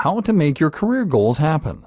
How to make your career goals happen.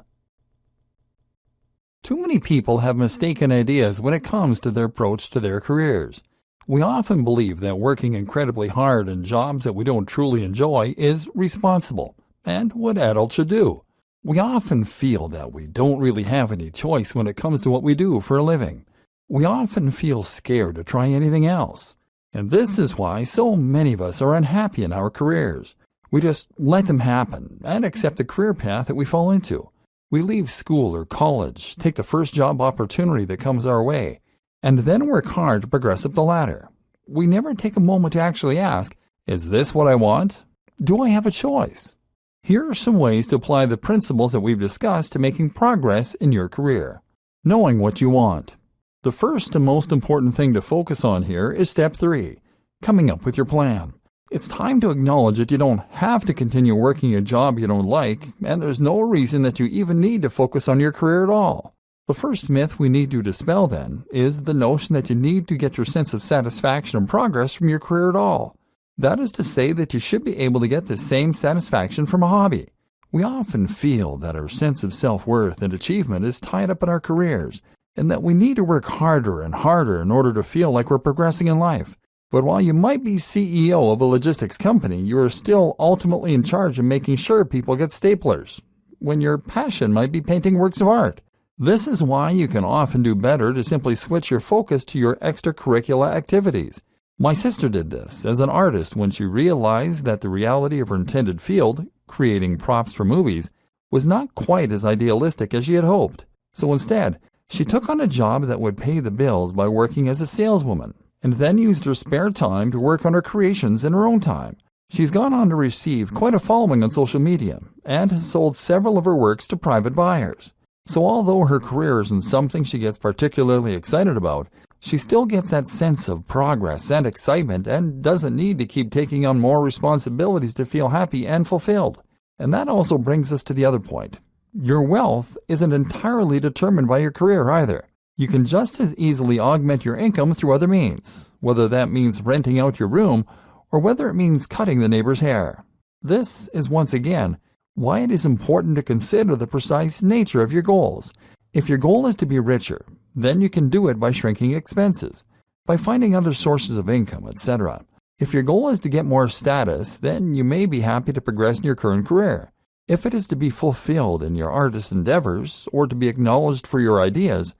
Too many people have mistaken ideas when it comes to their approach to their careers. We often believe that working incredibly hard in jobs that we don't truly enjoy is responsible and what adults should do. We often feel that we don't really have any choice when it comes to what we do for a living. We often feel scared to try anything else. And this is why so many of us are unhappy in our careers. We just let them happen and accept the career path that we fall into. We leave school or college, take the first job opportunity that comes our way, and then work hard to progress up the ladder. We never take a moment to actually ask, is this what I want? Do I have a choice? Here are some ways to apply the principles that we've discussed to making progress in your career. Knowing what you want. The first and most important thing to focus on here is step three, coming up with your plan. It's time to acknowledge that you don't have to continue working a job you don't like, and there's no reason that you even need to focus on your career at all. The first myth we need to dispel then is the notion that you need to get your sense of satisfaction and progress from your career at all. That is to say that you should be able to get the same satisfaction from a hobby. We often feel that our sense of self worth and achievement is tied up in our careers, and that we need to work harder and harder in order to feel like we're progressing in life. But while you might be CEO of a logistics company, you are still ultimately in charge of making sure people get staplers, when your passion might be painting works of art. This is why you can often do better to simply switch your focus to your extracurricular activities. My sister did this as an artist when she realized that the reality of her intended field, creating props for movies, was not quite as idealistic as she had hoped. So instead, she took on a job that would pay the bills by working as a saleswoman, and then used her spare time to work on her creations in her own time. She's gone on to receive quite a following on social media, and has sold several of her works to private buyers. So although her career isn't something she gets particularly excited about, she still gets that sense of progress and excitement and doesn't need to keep taking on more responsibilities to feel happy and fulfilled. And that also brings us to the other point. Your wealth isn't entirely determined by your career either. You can just as easily augment your income through other means, whether that means renting out your room or whether it means cutting the neighbor's hair. This is once again why it is important to consider the precise nature of your goals. If your goal is to be richer, then you can do it by shrinking expenses, by finding other sources of income, etc. If your goal is to get more status, then you may be happy to progress in your current career. If it is to be fulfilled in your artist endeavors or to be acknowledged for your ideas,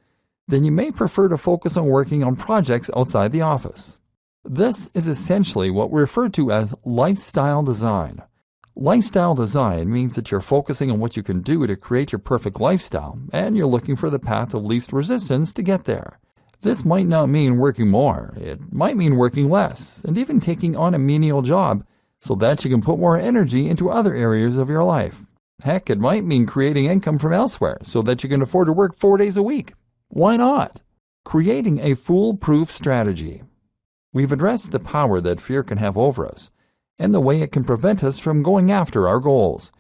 then you may prefer to focus on working on projects outside the office. This is essentially what we refer to as lifestyle design. Lifestyle design means that you're focusing on what you can do to create your perfect lifestyle, and you're looking for the path of least resistance to get there. This might not mean working more, it might mean working less, and even taking on a menial job so that you can put more energy into other areas of your life. Heck, it might mean creating income from elsewhere so that you can afford to work four days a week. Why not? Creating a foolproof strategy. We've addressed the power that fear can have over us and the way it can prevent us from going after our goals.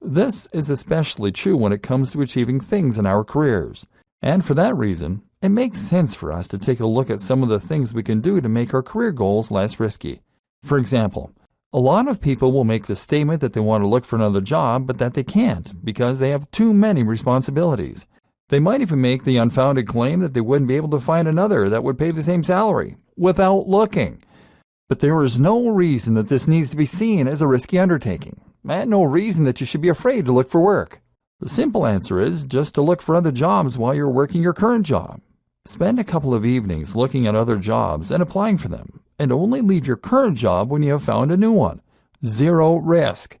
This is especially true when it comes to achieving things in our careers. And for that reason, it makes sense for us to take a look at some of the things we can do to make our career goals less risky. For example, a lot of people will make the statement that they want to look for another job, but that they can't because they have too many responsibilities. They might even make the unfounded claim that they wouldn't be able to find another that would pay the same salary without looking. But there is no reason that this needs to be seen as a risky undertaking, and no reason that you should be afraid to look for work. The simple answer is just to look for other jobs while you're working your current job. Spend a couple of evenings looking at other jobs and applying for them, and only leave your current job when you have found a new one. Zero risk.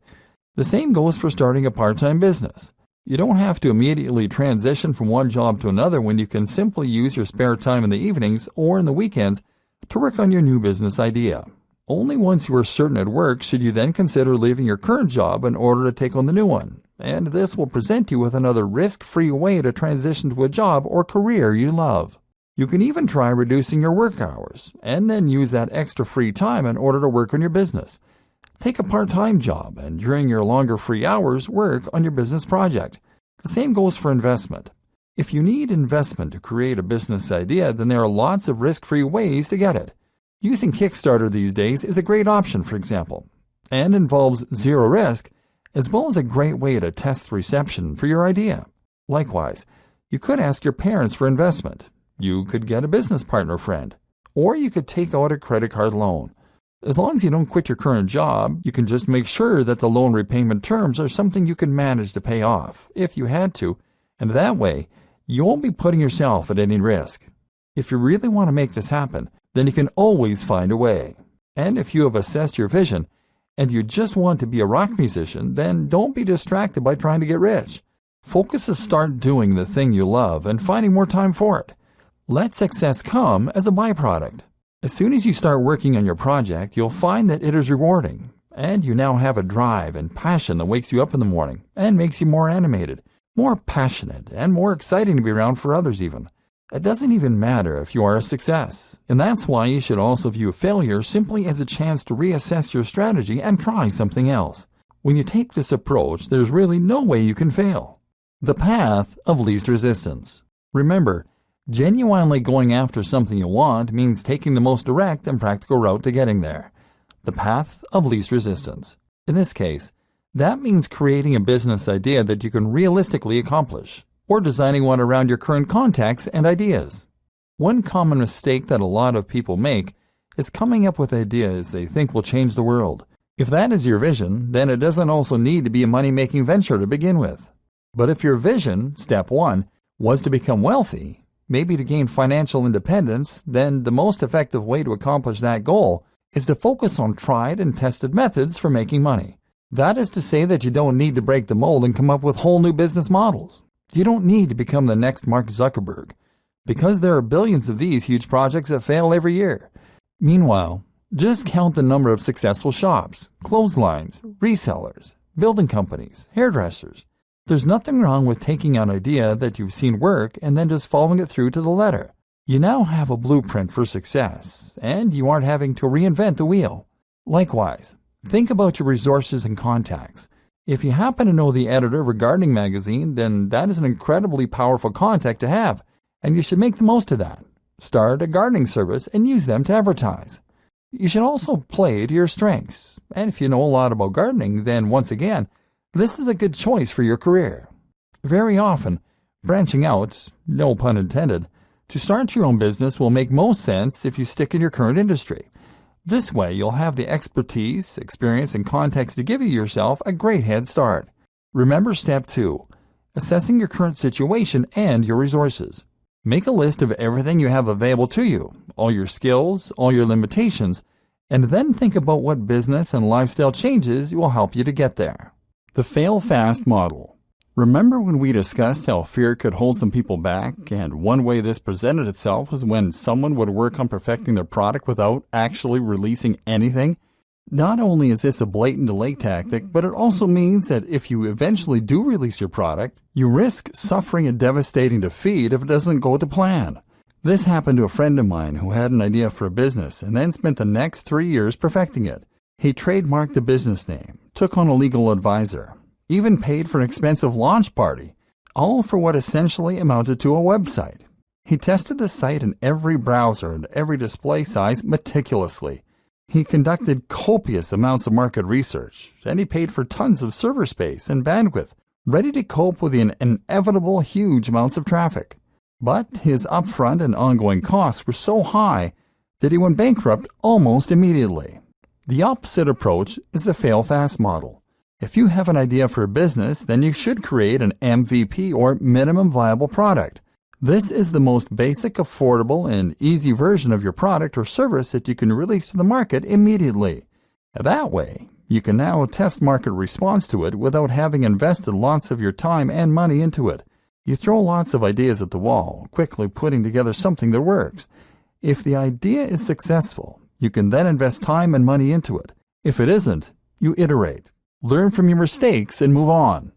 The same goes for starting a part time business. You don't have to immediately transition from one job to another when you can simply use your spare time in the evenings or in the weekends to work on your new business idea. Only once you are certain it works should you then consider leaving your current job in order to take on the new one, and this will present you with another risk-free way to transition to a job or career you love. You can even try reducing your work hours, and then use that extra free time in order to work on your business. Take a part-time job, and during your longer free hours, work on your business project. The same goes for investment. If you need investment to create a business idea, then there are lots of risk-free ways to get it. Using Kickstarter these days is a great option, for example, and involves zero risk as well as a great way to test reception for your idea. Likewise, you could ask your parents for investment. You could get a business partner friend. Or you could take out a credit card loan. As long as you don't quit your current job, you can just make sure that the loan repayment terms are something you can manage to pay off, if you had to, and that way, you won't be putting yourself at any risk. If you really want to make this happen, then you can always find a way. And if you have assessed your vision and you just want to be a rock musician, then don't be distracted by trying to get rich. Focus to start doing the thing you love and finding more time for it. Let success come as a byproduct. As soon as you start working on your project, you'll find that it is rewarding, and you now have a drive and passion that wakes you up in the morning and makes you more animated, more passionate, and more exciting to be around for others even. It doesn't even matter if you are a success, and that's why you should also view failure simply as a chance to reassess your strategy and try something else. When you take this approach, there's really no way you can fail. The path of least resistance. Remember, genuinely going after something you want means taking the most direct and practical route to getting there. The path of least resistance. In this case, that means creating a business idea that you can realistically accomplish or designing one around your current contacts and ideas. One common mistake that a lot of people make is coming up with ideas they think will change the world. If that is your vision, then it doesn't also need to be a money making venture to begin with. But if your vision, step one, was to become wealthy, maybe to gain financial independence, then the most effective way to accomplish that goal is to focus on tried and tested methods for making money. That is to say that you don't need to break the mold and come up with whole new business models. You don't need to become the next Mark Zuckerberg, because there are billions of these huge projects that fail every year. Meanwhile, just count the number of successful shops, clotheslines, resellers, building companies, hairdressers. There's nothing wrong with taking an idea that you've seen work and then just following it through to the letter. You now have a blueprint for success, and you aren't having to reinvent the wheel. Likewise, think about your resources and contacts. If you happen to know the editor of a gardening magazine, then that is an incredibly powerful contact to have, and you should make the most of that. Start a gardening service and use them to advertise. You should also play to your strengths, and if you know a lot about gardening, then once again, this is a good choice for your career. Very often, branching out, no pun intended, to start your own business will make most sense if you stick in your current industry. This way, you'll have the expertise, experience, and context to give you yourself a great head start. Remember step two assessing your current situation and your resources. Make a list of everything you have available to you, all your skills, all your limitations, and then think about what business and lifestyle changes will help you to get there. The Fail Fast Model Remember when we discussed how fear could hold some people back, and one way this presented itself was when someone would work on perfecting their product without actually releasing anything? Not only is this a blatant delay tactic, but it also means that if you eventually do release your product, you risk suffering a devastating defeat if it doesn't go to plan. This happened to a friend of mine who had an idea for a business and then spent the next three years perfecting it. He trademarked the business name, took on a legal advisor, even paid for an expensive launch party, all for what essentially amounted to a website. He tested the site in every browser and every display size meticulously. He conducted copious amounts of market research, and he paid for tons of server space and bandwidth, ready to cope with the inevitable huge amounts of traffic. But his upfront and ongoing costs were so high that he went bankrupt almost immediately. The opposite approach is the fail fast model. If you have an idea for a business, then you should create an MVP or minimum viable product. This is the most basic, affordable, and easy version of your product or service that you can release to the market immediately. That way, you can now test market response to it without having invested lots of your time and money into it. You throw lots of ideas at the wall, quickly putting together something that works. If the idea is successful, you can then invest time and money into it. If it isn't, you iterate learn from your mistakes, and move on.